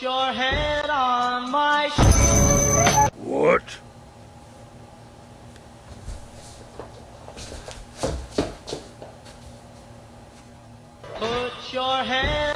Put your head on my shoulder. What? Put your head